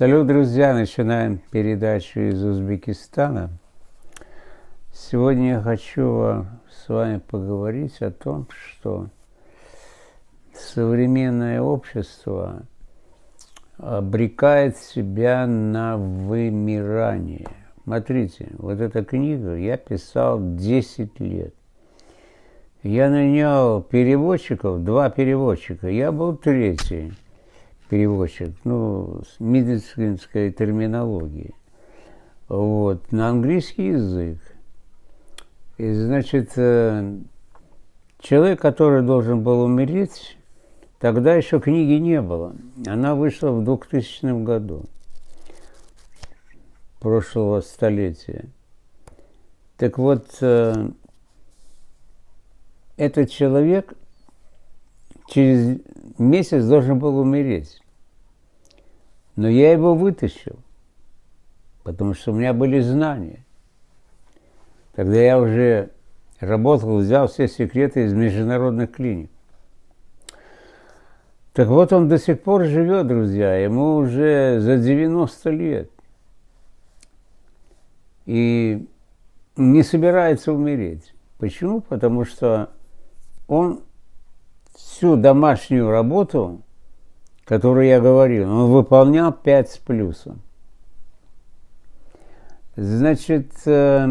Салют, друзья! Начинаем передачу из Узбекистана. Сегодня я хочу с вами поговорить о том, что современное общество обрекает себя на вымирание. Смотрите, вот эта книга я писал 10 лет. Я нанял переводчиков, два переводчика, я был третий переводчик, ну, с медицинской терминологией. Вот, на английский язык. И, значит, э, человек, который должен был умереть, тогда еще книги не было. Она вышла в 2000 году прошлого столетия. Так вот, э, этот человек через месяц должен был умереть. Но я его вытащил, потому что у меня были знания. Тогда я уже работал, взял все секреты из международных клиник. Так вот он до сих пор живет, друзья, ему уже за 90 лет. И не собирается умереть. Почему? Потому что он всю домашнюю работу, которую я говорил, он выполнял 5 с плюсом. Значит, э,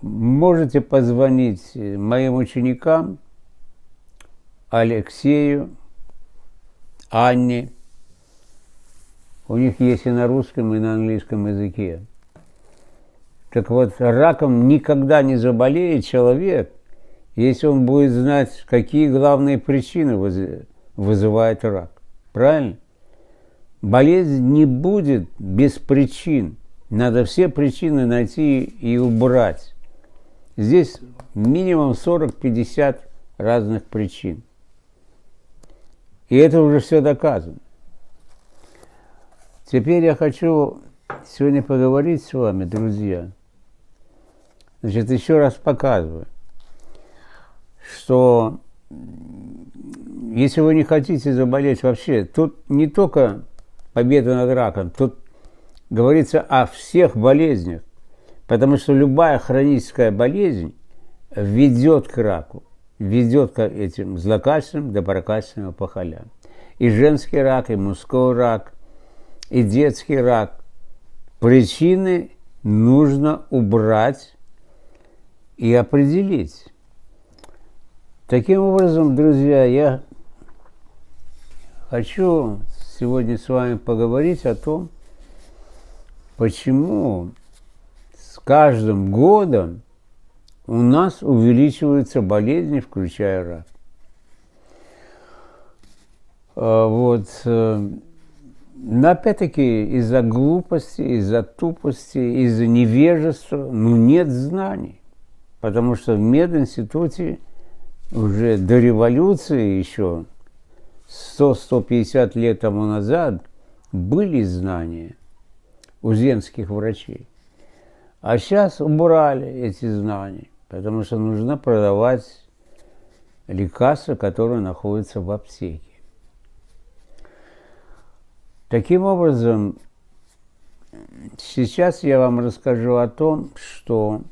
можете позвонить моим ученикам Алексею, Анне. У них есть и на русском, и на английском языке. Так вот, раком никогда не заболеет человек, если он будет знать, какие главные причины вызывает рак. Правильно? Болезнь не будет без причин. Надо все причины найти и убрать. Здесь минимум 40-50 разных причин. И это уже все доказано. Теперь я хочу сегодня поговорить с вами, друзья, Значит, еще раз показываю, что если вы не хотите заболеть вообще, тут не только победа над раком, тут говорится о всех болезнях, потому что любая хроническая болезнь ведет к раку, ведет к этим злокачественным, доброкачественным опухолям. И женский рак, и мужской рак, и детский рак. Причины нужно убрать и определить. Таким образом, друзья, я хочу сегодня с вами поговорить о том, почему с каждым годом у нас увеличиваются болезни, включая рак. А, вот. Э, но опять-таки из-за глупости, из-за тупости, из-за невежества, ну нет знаний. Потому что в мединституте уже до революции еще 100-150 лет тому назад были знания у земских врачей. А сейчас убрали эти знания, потому что нужно продавать лекарства, которые находятся в аптеке. Таким образом, сейчас я вам расскажу о том, что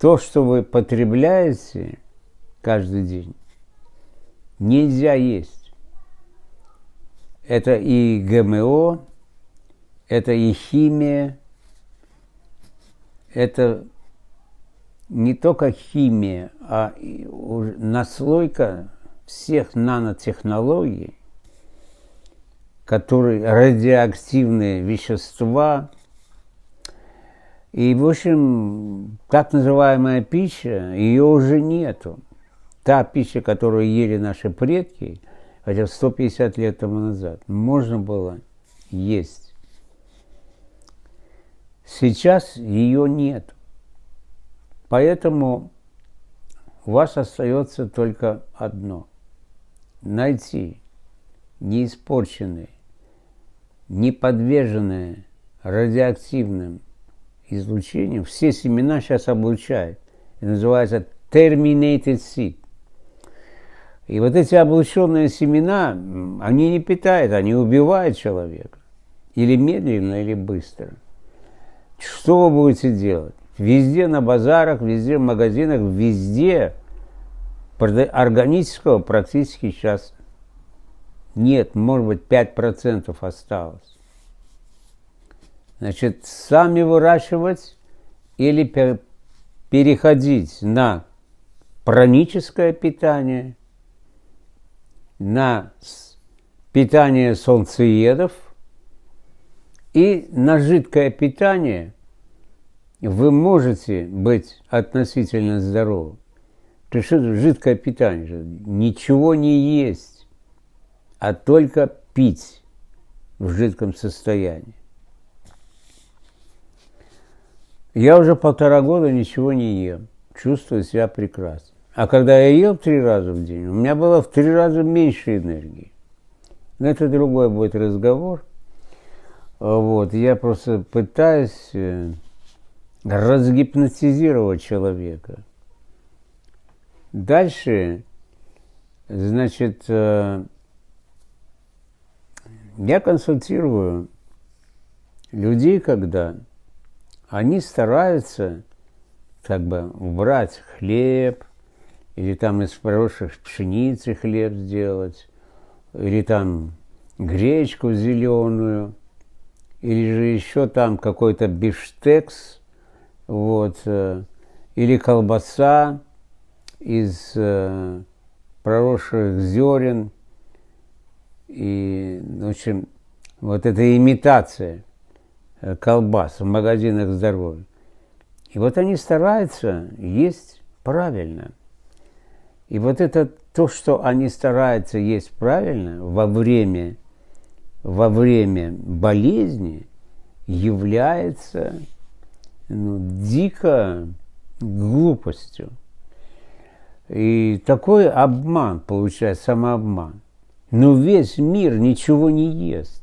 то, что вы потребляете каждый день, нельзя есть. Это и ГМО, это и химия, это не только химия, а наслойка всех нанотехнологий, которые радиоактивные вещества, и, в общем, так называемая пища, ее уже нету. Та пища, которую ели наши предки, хотя 150 лет тому назад, можно было есть. Сейчас ее нет. Поэтому у вас остается только одно – найти неиспорченные, не подверженные радиоактивным излучением. Все семена сейчас облучают. Это называется terminated seed. И вот эти облученные семена, они не питают, они убивают человека. Или медленно, или быстро. Что вы будете делать? Везде на базарах, везде в магазинах, везде органического практически сейчас нет, может быть, 5% осталось. Значит, сами выращивать или переходить на праническое питание, на питание солнцеедов и на жидкое питание вы можете быть относительно здоровы. То есть жидкое питание, ничего не есть, а только пить в жидком состоянии. Я уже полтора года ничего не ем, чувствую себя прекрасно. А когда я ел три раза в день, у меня было в три раза меньше энергии. Но это другой будет разговор. Вот, я просто пытаюсь э, разгипнотизировать человека. Дальше, значит, э, я консультирую людей, когда они стараются как бы убрать хлеб, или там из хороших пшеницы хлеб сделать, или там гречку зеленую, или же еще там какой-то биштекс, вот, э, или колбаса из э, проросших зерен, и, в общем, вот эта имитация – колбас в магазинах здоровья. И вот они стараются есть правильно. И вот это то, что они стараются есть правильно во время, во время болезни, является ну, дико глупостью. И такой обман, получается, самообман. Но весь мир ничего не ест,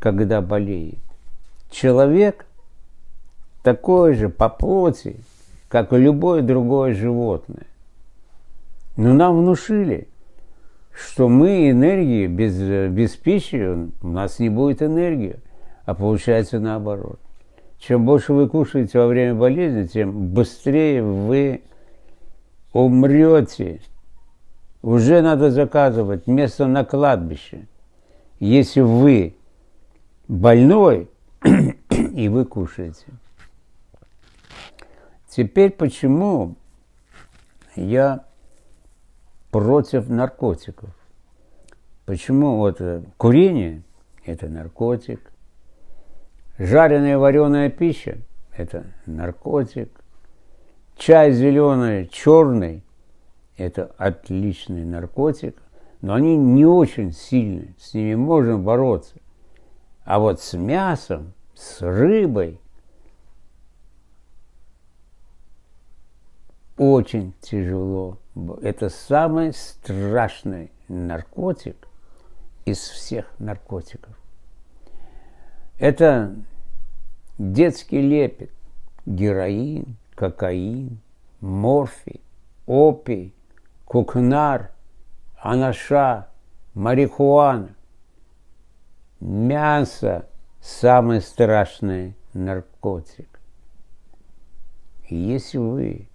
когда болеет человек такой же по плоти, как и любое другое животное. Но нам внушили, что мы энергии, без, без пищи у нас не будет энергии, а получается наоборот. Чем больше вы кушаете во время болезни, тем быстрее вы умрете. Уже надо заказывать место на кладбище. Если вы больной, и вы кушаете. Теперь почему я против наркотиков? Почему вот э, курение – это наркотик, жареная вареная пища – это наркотик, чай зеленый, черный – это отличный наркотик, но они не очень сильны, с ними можно бороться. А вот с мясом, с рыбой очень тяжело. Это самый страшный наркотик из всех наркотиков. Это детский лепет, героин, кокаин, морфий, опий, кукнар, анаша, марихуана мясо – самый страшный наркотик. И если вы,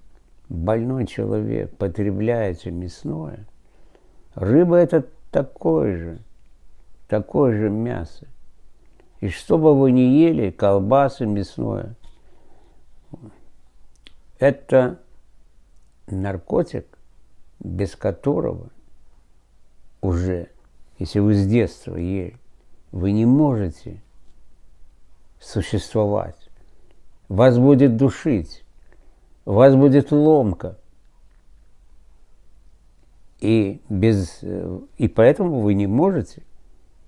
больной человек, потребляете мясное, рыба – это такое же, такое же мясо. И что бы вы ни ели, колбасы мясное, это наркотик, без которого уже, если вы с детства ели, вы не можете существовать. Вас будет душить, вас будет ломка. И, без, и поэтому вы не можете.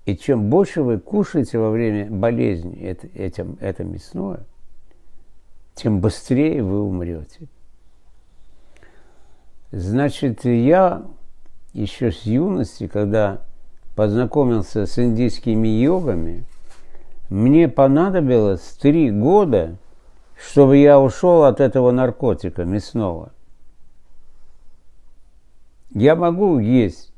И чем больше вы кушаете во время болезни это, этим, это мясное, тем быстрее вы умрете. Значит, я еще с юности, когда познакомился с индийскими йогами, мне понадобилось три года, чтобы я ушел от этого наркотика мясного. Я могу есть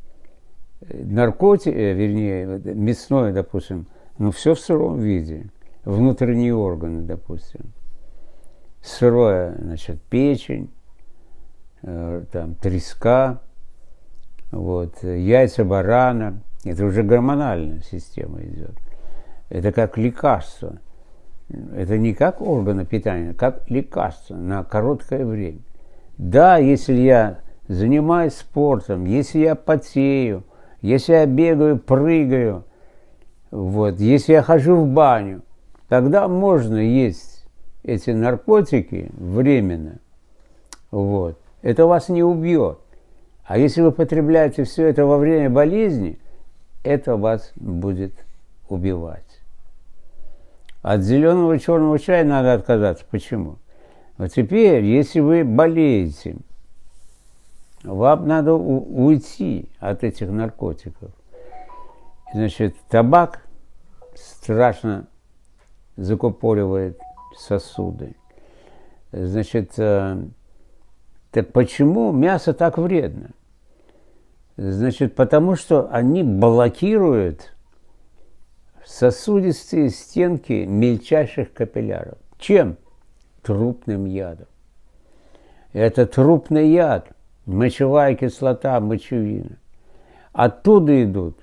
наркотик, э, вернее, мясное, допустим, но все в сыром виде. Внутренние органы, допустим. Сырое, значит, печень, э, там, треска, вот, яйца барана. Это уже гормональная система идет. Это как лекарство. Это не как органы питания, как лекарство на короткое время. Да, если я занимаюсь спортом, если я потею, если я бегаю, прыгаю, вот, если я хожу в баню, тогда можно есть эти наркотики временно. Вот. Это вас не убьет. А если вы потребляете все это во время болезни, это вас будет убивать. От зеленого черного чая надо отказаться. Почему? Вот теперь, если вы болеете, вам надо уйти от этих наркотиков. Значит, табак страшно закупоривает сосуды. Значит, э, так почему мясо так вредно? Значит, потому что они блокируют сосудистые стенки мельчайших капилляров. Чем? Трупным ядом. Это трупный яд – мочевая кислота, мочевина. Оттуда идут.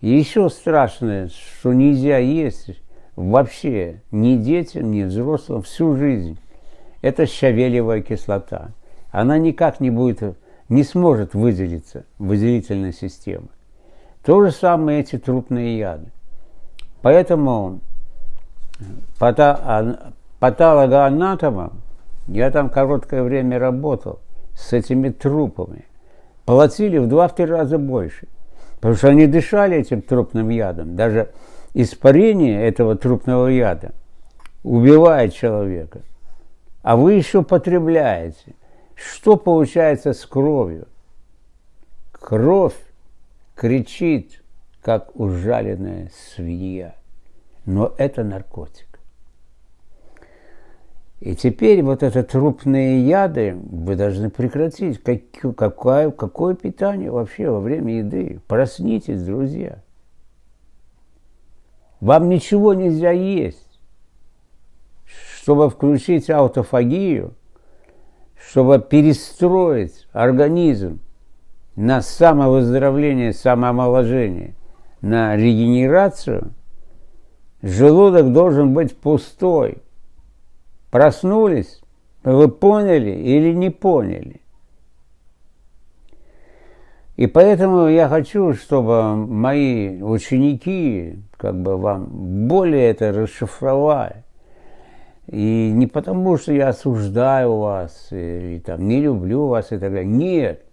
Еще страшное, что нельзя есть вообще ни детям, ни взрослым всю жизнь. Это щавелевая кислота. Она никак не будет, не сможет выделиться, выделительной системы. То же самое эти трупные яды. Поэтому патологоанатомом, я там короткое время работал, с этими трупами. Платили в два-три раза больше. Потому что они дышали этим трупным ядом. Даже испарение этого трупного яда убивает человека. А вы еще потребляете. Что получается с кровью? Кровь кричит, как ужаленная свинья. Но это наркотик. И теперь вот это трупные яды вы должны прекратить. Как, какое, какое питание вообще во время еды? Проснитесь, друзья. Вам ничего нельзя есть. Чтобы включить аутофагию, чтобы перестроить организм на самовыздоровление, самоомоложение, на регенерацию, желудок должен быть пустой – Проснулись? Вы поняли или не поняли? И поэтому я хочу, чтобы мои ученики как бы вам более это расшифровали. И не потому, что я осуждаю вас, и там, не люблю вас и так далее. Нет.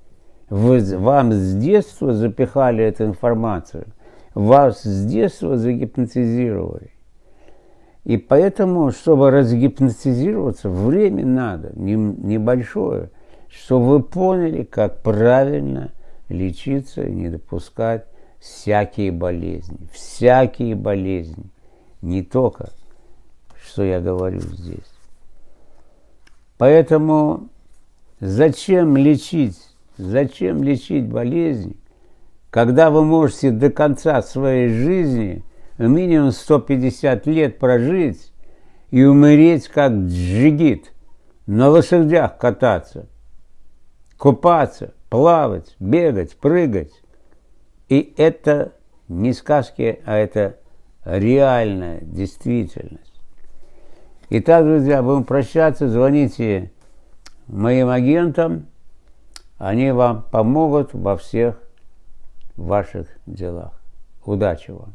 Вы, вам с детства запихали эту информацию. Вас с детства загипнотизировали. И поэтому, чтобы разгипнотизироваться, время надо, небольшое, чтобы вы поняли, как правильно лечиться и не допускать всякие болезни. Всякие болезни. Не только, что я говорю здесь. Поэтому зачем лечить? Зачем лечить болезни, когда вы можете до конца своей жизни – минимум 150 лет прожить и умереть как джигит, на лошадях кататься, купаться, плавать, бегать, прыгать. И это не сказки, а это реальная действительность. Итак, друзья, будем прощаться, звоните моим агентам, они вам помогут во всех ваших делах. Удачи вам!